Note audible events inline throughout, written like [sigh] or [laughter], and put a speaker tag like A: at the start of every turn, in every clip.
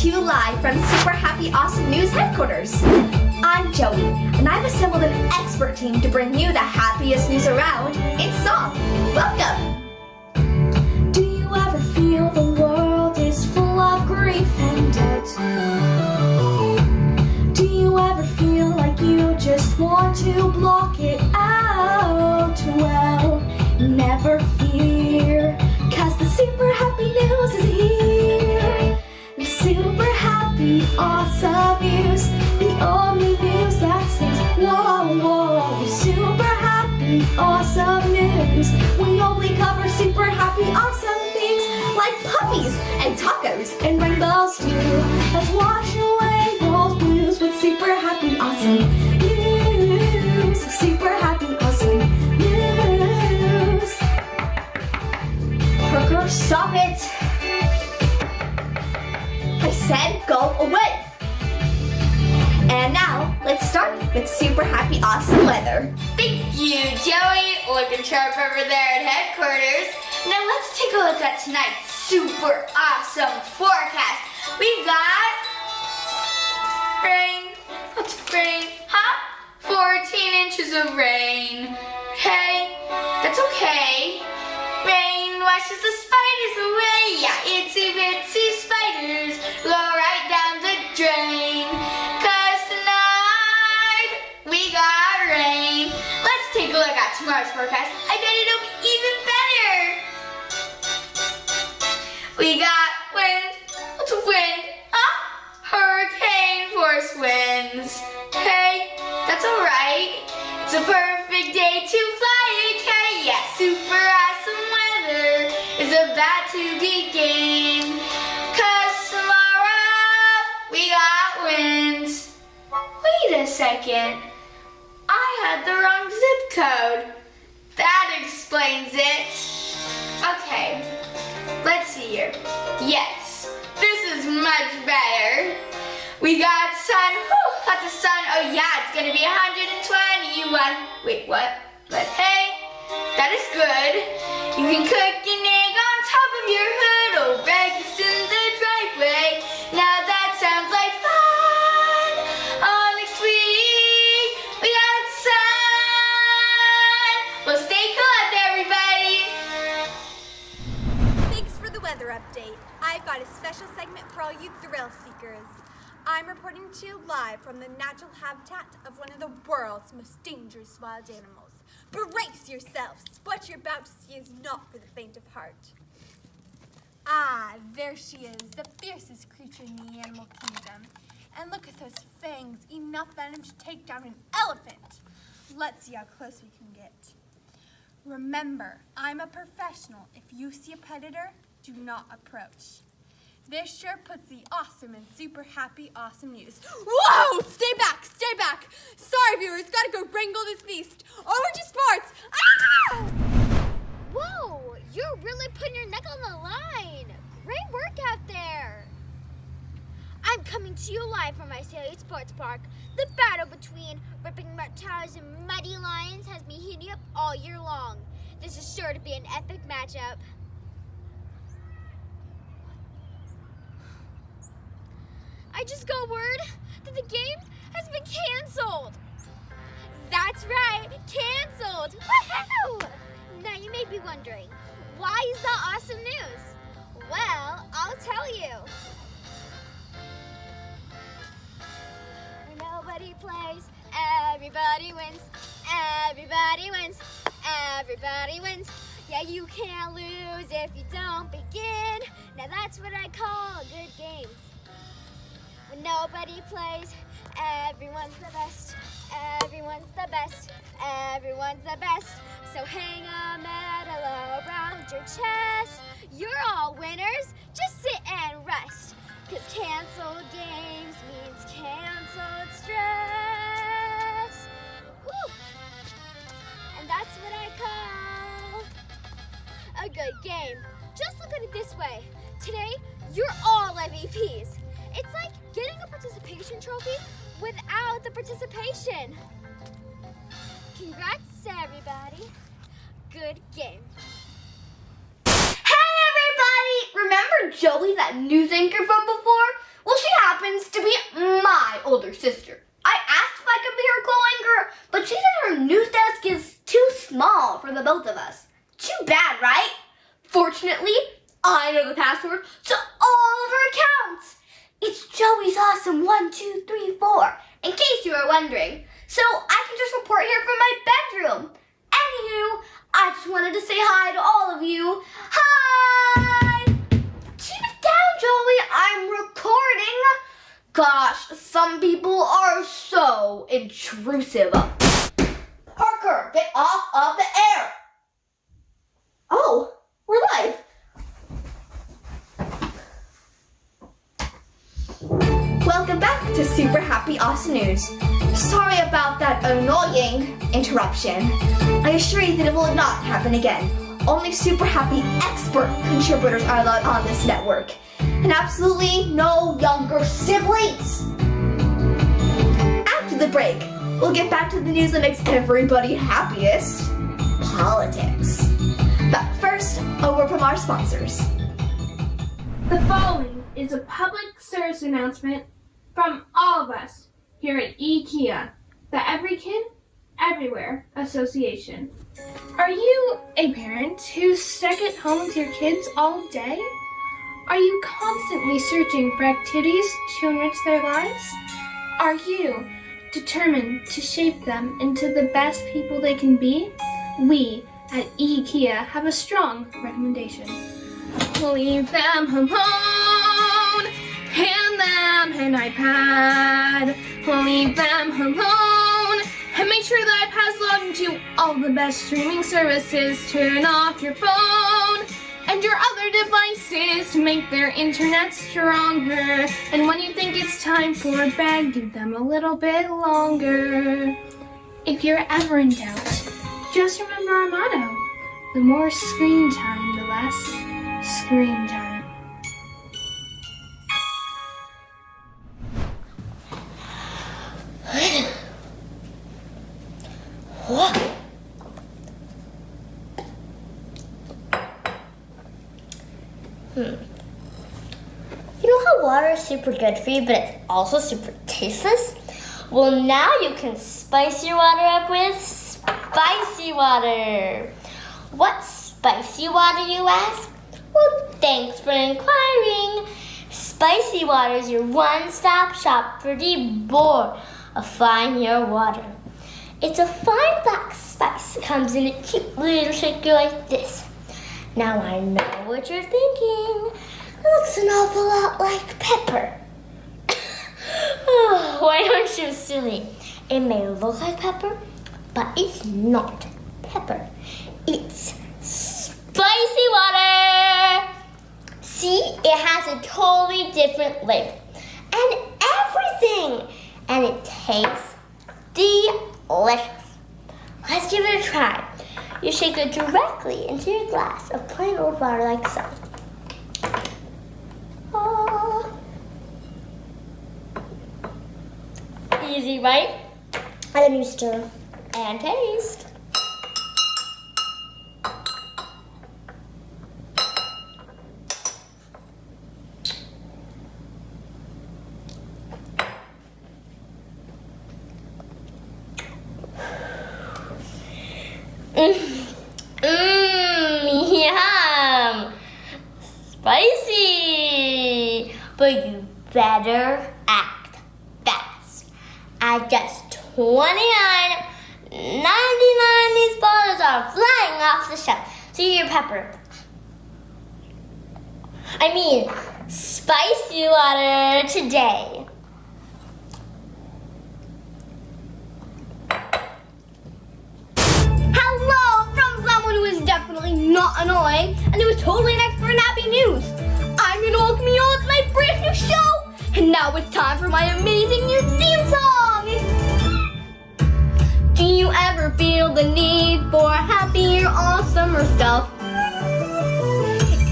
A: to you live from Super Happy Awesome News headquarters. I'm Joey, and I've assembled an expert team to bring you the happiest news around in song. Welcome! Do you ever feel the world is full of grief and doubt? Do you ever feel like you just want to block it out? Well, never fear, cause the super happy awesome news, the only news that sings whoa, whoa. Super happy, awesome news. We only cover super happy, awesome things like puppies and tacos and rainbows too. Let's wash away those blues with super happy, awesome
B: look at tonight's super awesome forecast. We've got rain. What's rain? Huh? 14 inches of rain. Hey, that's okay. Rain washes the spiders away. Yeah, itsy bitsy spiders go right down the drain. Cause tonight we got rain. Let's take a look at tomorrow's forecast. I bet it'll be even better. We got wind. Wind? Huh? Hurricane force winds. Hey, that's alright. It's a perfect day to fly a kite. Yeah, super awesome weather is about to begin. Cause tomorrow we got winds. Wait a second. I had the wrong zip code. Yes, this is much better. We got sun, whew, lots of sun. Oh yeah, it's gonna be 121. Wait, what? But hey, that is good. You can cook an
C: update. I've got a special segment for all you thrill seekers. I'm reporting to you live from the natural habitat of one of the world's most dangerous wild animals. Brace yourselves! What you're about to see is not for the faint of heart. Ah, there she is, the fiercest creature in the animal kingdom. And look at those fangs, enough venom to take down an elephant. Let's see how close we can get. Remember, I'm a professional. If you see a predator, do not approach. This sure puts the awesome and super happy awesome news. Whoa! Stay back! Stay back! Sorry, viewers, gotta go wrangle this beast. Over to sports! Ah!
D: Whoa, you're really putting your neck on the line. Great work out there. I'm coming to you live from my Saley Sports Park. The battle between ripping reptiles and muddy lions has me heating up all year long. This is sure to be an epic matchup. I just got word that the game has been canceled. That's right, canceled. Woohoo! Now you may be wondering, why is that awesome news? Well, I'll tell you. Nobody plays, everybody wins. Everybody wins. Everybody wins. Yeah, you can't lose if you don't begin. Now that's what I call a good game. When nobody plays, everyone's the best. Everyone's the best. Everyone's the best. So hang a medal around your chest.
E: My. Anywho, I just wanted to say hi to all of you. Hi! Keep it down, Joey. I'm recording. Gosh, some people are so intrusive. Parker, get off of the air. Oh, we're live. Welcome back to Super Happy Awesome News. Sorry about that annoying interruption. I assure you that it will not happen again. Only super happy expert contributors are allowed on this network. And absolutely no younger siblings. After the break, we'll get back to the news that makes everybody happiest. Politics. But first, a word from our sponsors.
F: The following is a public service announcement from all of us here at IKEA, the Every Kid, Everywhere Association. Are you a parent who's stuck at home with your kids all day? Are you constantly searching for activities to enrich their lives? Are you determined to shape them into the best people they can be? We at IKEA have a strong recommendation. Leave them alone. Hand them an iPad. Leave them alone. And make sure the iPad's logged into all the best streaming services. Turn off your phone and your other devices to make their internet stronger. And when you think it's time for bed, give them a little bit longer. If you're ever in doubt, just remember our motto. The more screen time, the less screen time.
G: You know how water is super good for you, but it's also super tasteless? Well, now you can spice your water up with spicy water. What spicy water, you ask? Well, thanks for inquiring. Spicy water is your one-stop shop for deborifying your water. It's a fine black spice that comes in a cute little shaker like this. Now I know what you're thinking. Looks an awful lot like pepper. [laughs] oh, why aren't you silly? It may look like pepper, but it's not pepper. It's spicy water. See, it has a totally different label and everything, and it tastes delicious. Let's give it a try. You shake it directly into your glass of plain old water like so. Ah. Easy, right? And then you stir and taste. Mmm, mm, yum! Spicy! But you better act At just 29 99 these bottles are flying off the shelf. See your pepper. I mean, spicy water today.
E: Hello from someone who is definitely not annoying and who is totally expert in happy news. I'm gonna welcome you all to my brand new show. And now it's time for my amazing new theme song. Do you ever feel the need for happier, awesomer stuff?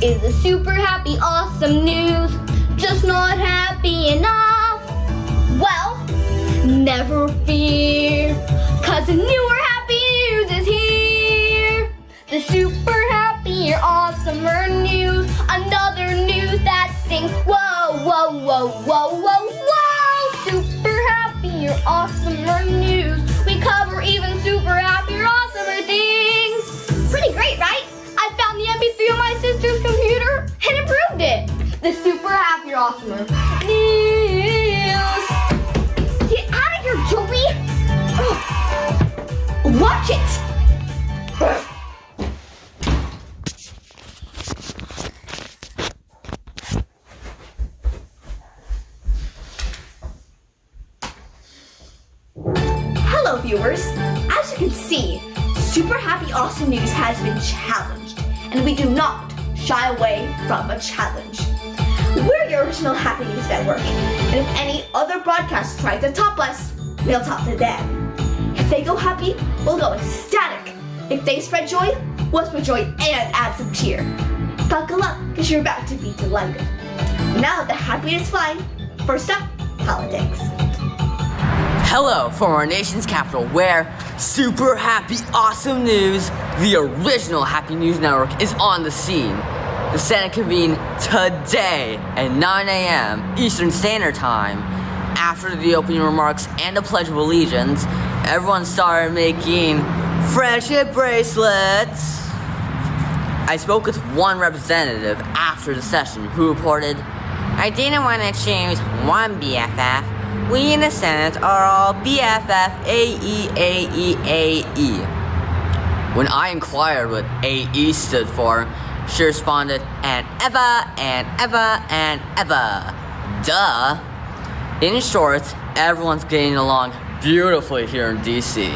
E: Is the super happy, awesome news just not happy enough? Well, never fear, cause the newer happy news is here. The super happy or awesomer news, another news that sings whoa, whoa, whoa, whoa, whoa,
H: awesomer news. We cover even super happy awesomer things. Pretty great, right? I found the MP3 on my sister's computer and improved it. The super happy awesomer news. Get out of here, Joey! Ugh. Watch it!
A: Do not shy away from a challenge. We're your original Happy News Network, and if any other broadcast tries to top us, we'll top to them. If they go happy, we'll go ecstatic. If they spread joy, we'll spread joy and add some cheer. Buckle up, because you're about to be delighted. Now the happiness flying, first up, politics.
I: Hello from our nation's capital, where super happy, awesome news, the original Happy News Network, is on the scene. The Senate convened today at 9 a.m. Eastern Standard Time. After the opening remarks and the Pledge of Allegiance, everyone started making friendship bracelets. I spoke with one representative after the session who reported, I didn't want to choose one BFF. We in the Senate are all BFF. When I inquired what AE stood for, she responded, and ever and ever and ever. Duh. In short, everyone's getting along beautifully here in DC.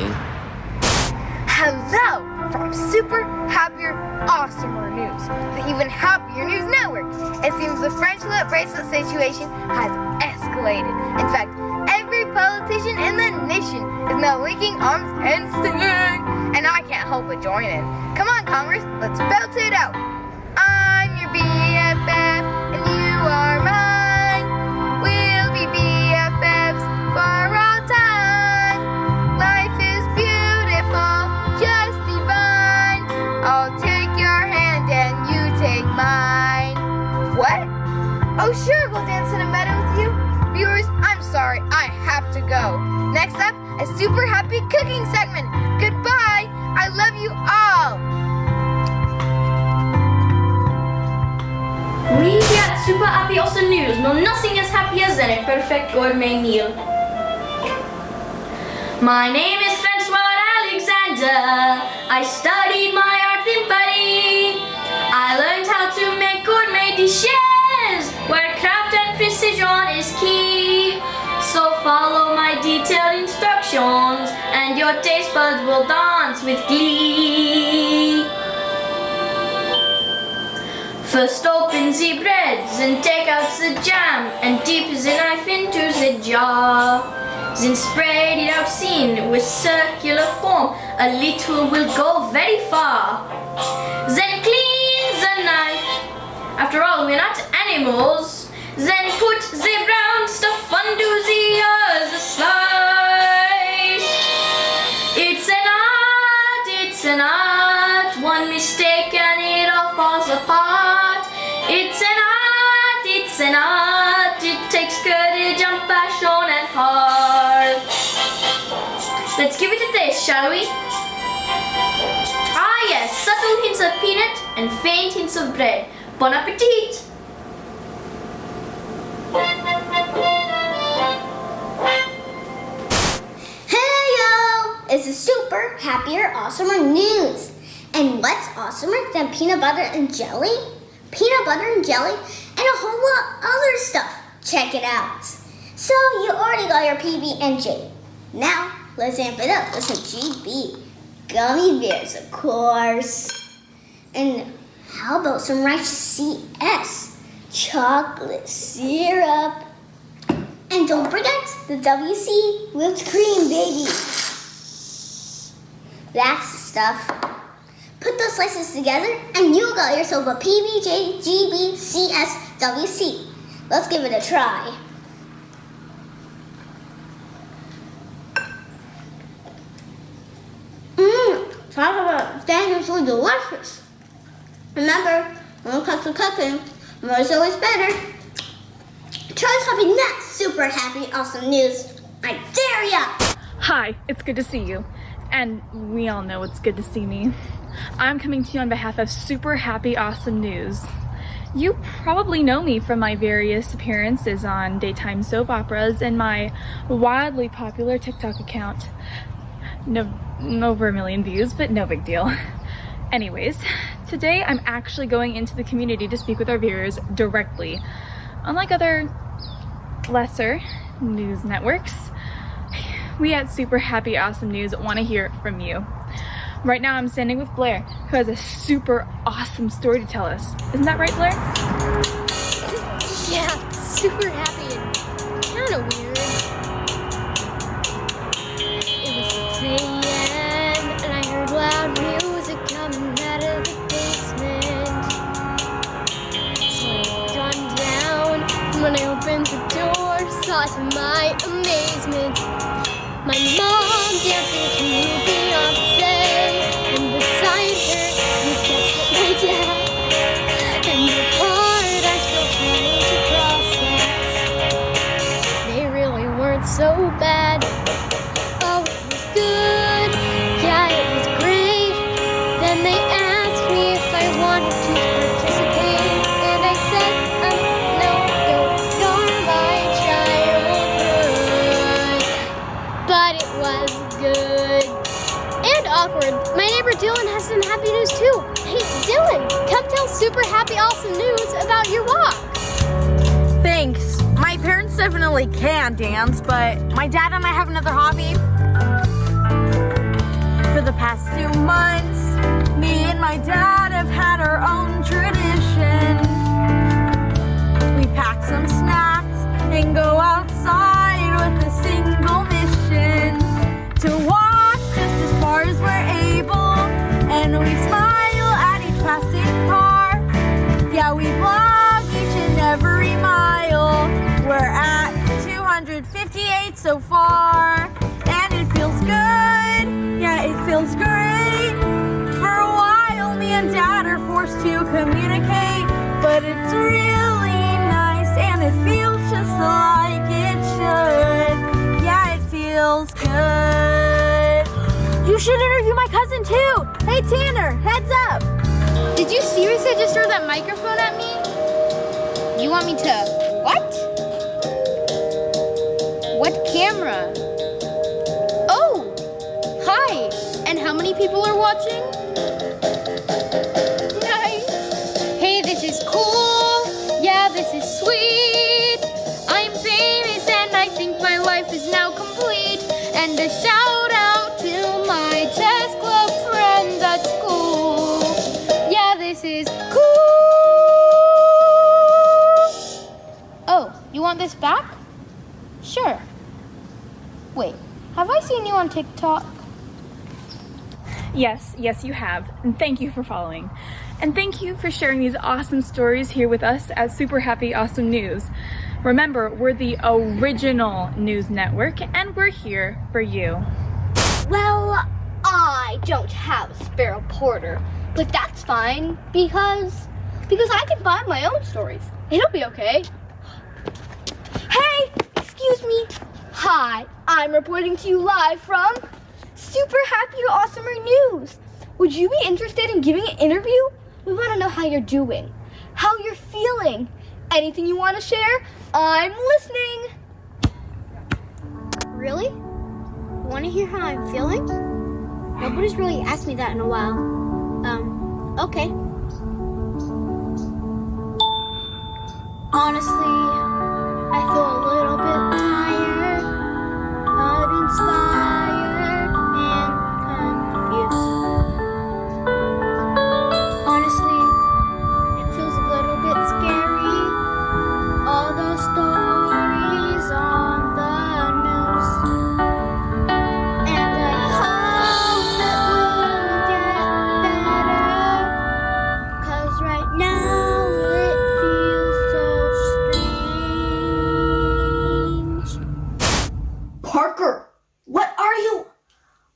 E: Hello from Super Happier Awesomer News, the even happier news network. It seems the friendship bracelet situation has escalated. In fact, every politician in the nation is now linking arms and singing, and I can't help but join in. Come on, Congress, let's belt it out. I'm your BFF, and you are mine. A super happy cooking segment. Goodbye. I love you all.
J: We here at Super Happy Awesome News know nothing as happy as a perfect gourmet meal. My name is Francois Alexander. I studied my art in Paris. I learned how to make gourmet dishes where craft and precision is key. So follow my detailed instructions and your taste buds will dance with glee. First open the breads and take out the jam and dip the knife into the jar. Then spread it out thin with circular form. A little will go very far. Then clean the knife. After all, we're not animals. Then put the brown stuff under the Let's give it a taste, shall we? Ah yes, subtle hints of peanut and faint hints of bread. Bon appetit!
H: Hey yo! It's a super happier, awesomer news. And what's awesomer than peanut butter and jelly? Peanut butter and jelly and a whole lot other stuff. Check it out. So you already got your PB and J. Now let's amp it up with some GB. Gummy bears, of course. And how about some righteous CS? Chocolate syrup. And don't forget the WC whipped cream, baby. That's the stuff. Put those slices together and you got yourself a PBJ GB CS WC. Let's give it a try. Mmm, about dangerously delicious. Remember, when it comes to cooking, more is always better. Try something that's super happy, awesome news. I dare
A: area.
K: Hi, it's good to see you. And we all know it's good to see me. I'm coming to you on behalf of Super Happy Awesome News. You probably know me from my various appearances on daytime soap operas and my wildly popular TikTok account. No, over a million views, but no big deal. [laughs] Anyways, today I'm actually going into the community to speak with our viewers directly. Unlike other lesser news networks, we at Super Happy Awesome News want to hear from you. Right now I'm standing with Blair, who has a super awesome story to tell us. Isn't that right, Blair?
E: Yeah, super happy and kind of weird. Music coming out of the basement. Gone down, when I opened the door, saw to my amazement my mom dancing super happy, awesome news about your walk.
L: Thanks. My parents definitely can dance, but my dad and I have another hobby. For the past two months, me and my dad have had our own tradition. We pack some snacks and go outside with a single mission to walk like it should. Yeah, it feels good. You should interview my cousin too. Hey, Tanner, heads up.
M: Did you seriously just throw that microphone at me? You want me to what? What camera? Oh, hi. And how many people are watching? This back? Sure. Wait, have I seen you on TikTok?
K: Yes, yes, you have. And thank you for following. And thank you for sharing these awesome stories here with us at Super Happy Awesome News. Remember, we're the original news network and we're here for you.
E: Well, I don't have a Sparrow Porter, but that's fine because because I can find my own stories. It'll be okay. Excuse me. Hi, I'm reporting to you live from Super Happy Awesomer News. Would you be interested in giving an interview? We want to know how you're doing, how you're feeling. Anything you want to share? I'm listening. Really? Want to hear how I'm feeling? Nobody's really asked me that in a while. Um, okay. Honestly, I feel a little bit tired, uninspired,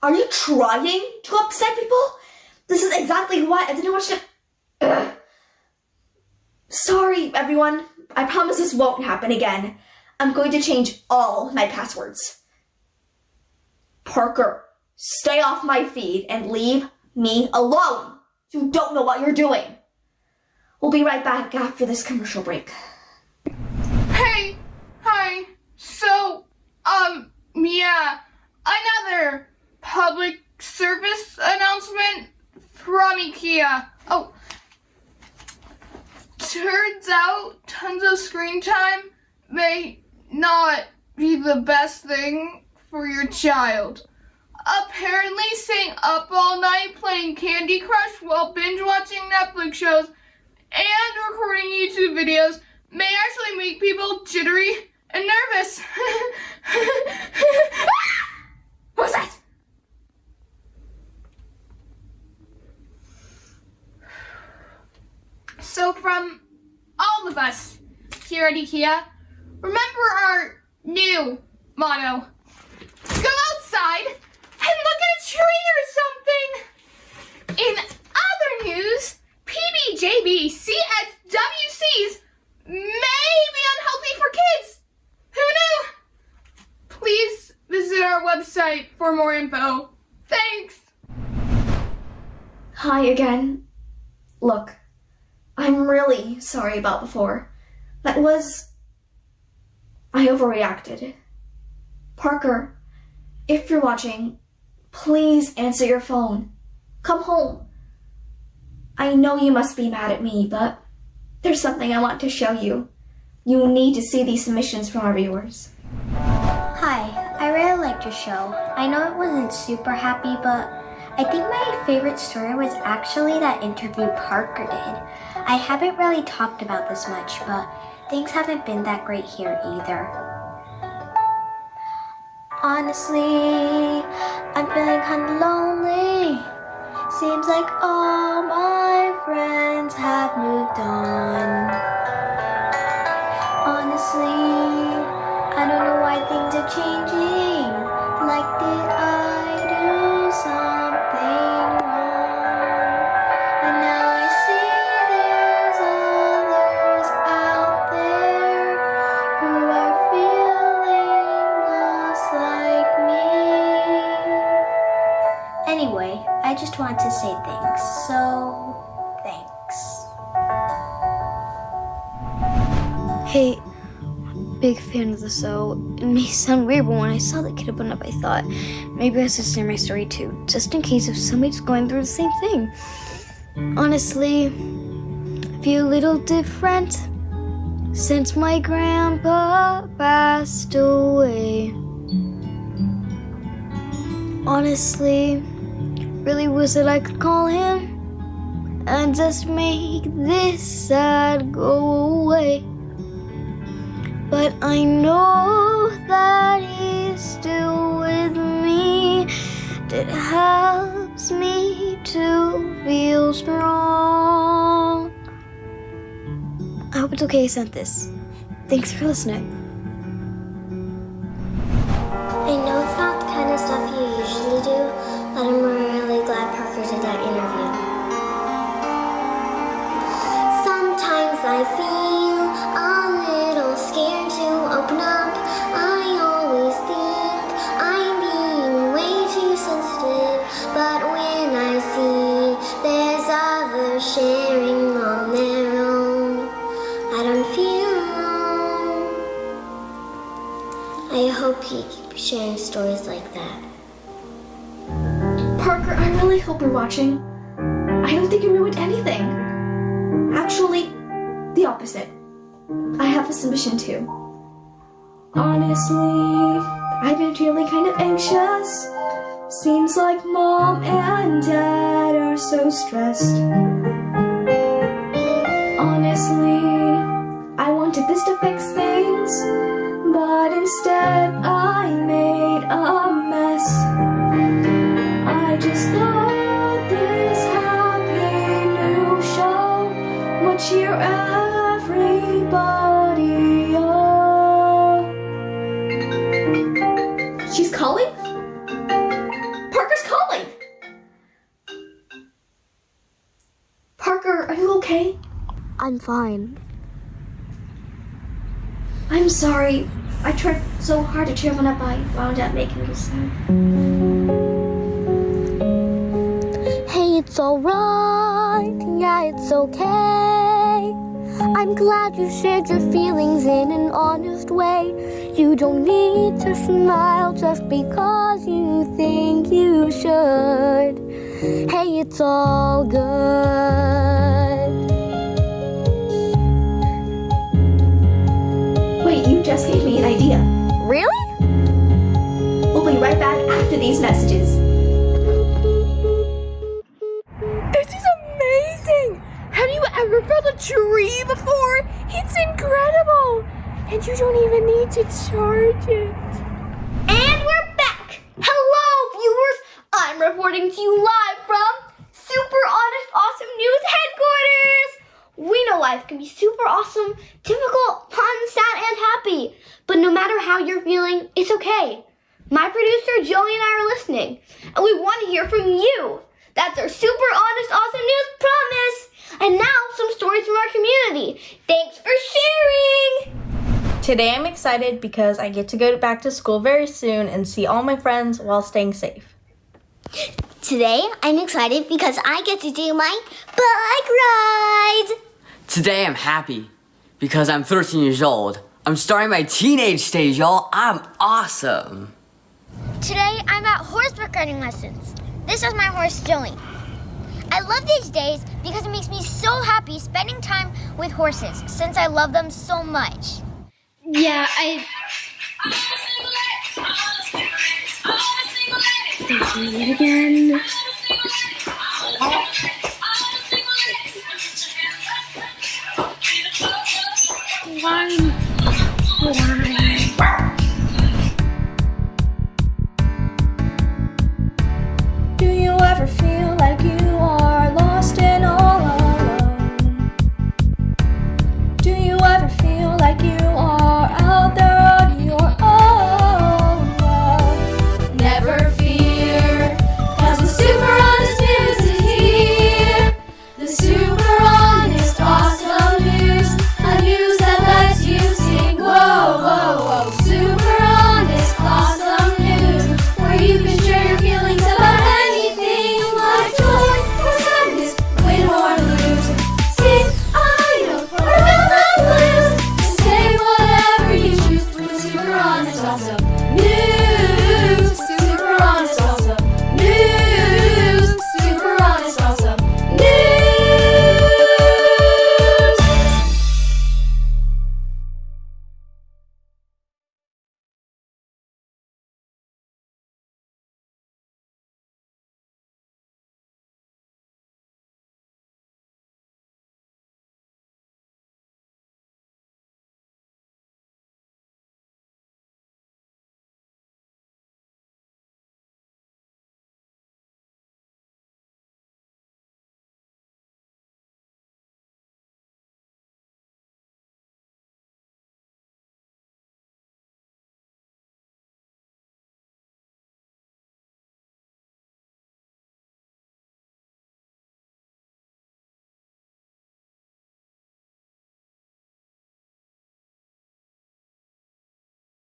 A: Are you trying to upset people? This is exactly why I didn't want you to. [clears throat] Sorry, everyone. I promise this won't happen again. I'm going to change all my passwords. Parker, stay off my feed and leave me alone. You don't know what you're doing. We'll be right back after this commercial break.
F: Hey, hi. So, um, yeah, another public service announcement from IKEA. Oh, turns out tons of screen time may not be the best thing for your child. Apparently, staying up all night playing Candy Crush while binge watching Netflix shows and recording YouTube videos may actually make people jittery and nervous. [laughs] what was that? So, from all of us here at IKEA, remember our new motto go outside and look at a tree or something. In other news, PBJB CSWCs may be unhealthy for kids. Who knew? Please visit our website for more info. Thanks.
A: Hi again. Look, I'm really sorry about before. That was. I overreacted. Parker, if you're watching, please answer your phone. Come home. I know you must be mad at me, but there's something I want to show you. You need to see these submissions from our viewers.
N: Hi, I really liked your show. I know it wasn't super happy, but I think my favorite story was actually that interview Parker did. I haven't really talked about this much, but things haven't been that great here either. Honestly, I'm feeling kinda lonely. Seems like all my friends have moved on. Honestly, I don't know why things are changing. Like, did
E: show. It may sound weird, but when I saw the kid open up, I thought maybe I should share my story too, just in case if somebody's going through the same thing. Honestly, I feel a little different since my grandpa passed away. Honestly, really wish that I could call him and just make this sad go away. But I know that he's still with me. That helps me to feel strong. I hope it's okay I sent this. Thanks for listening.
A: Watching. I don't think you ruined anything. Actually, the opposite. I have a submission too. Honestly, I've been feeling kind of anxious. Seems like mom and dad are so stressed. Honestly, I wanted this to fix things, but instead I made a cheer everybody up. She's calling? Parker's calling! Parker, are you okay?
E: I'm fine.
A: I'm sorry. I tried so hard to cheer everyone up, I wound up making you sad.
O: Hey, it's alright. Yeah, it's okay. I'm glad you shared your feelings in an honest way. You don't need to smile just because you think you should. Hey, it's all good.
A: Wait, you just gave me an idea.
O: Really?
A: We'll be right back after these messages.
F: This is amazing! Have you ever felt a tree before? It's incredible! And you don't even need to charge it.
E: And we're back! Hello, viewers! I'm reporting to you live from Super Honest Awesome News Headquarters! We know life can be super awesome, difficult, fun, sad, and happy. But no matter how you're feeling, it's okay. My producer Joey and I are listening, and we want to hear from you. That's our super honest, awesome news promise. And now, some stories from our community. Thanks for sharing!
L: Today I'm excited because I get to go back to school very soon and see all my friends while staying safe.
D: Today, I'm excited because I get to do my bike ride.
I: Today I'm happy because I'm 13 years old. I'm starting my teenage stage, y'all. I'm awesome.
D: Today, I'm at horseback riding lessons. This is my horse, Joey. I love these days because it makes me so happy spending time with horses since I love them so much.
P: Yeah, I. Thinking it again. One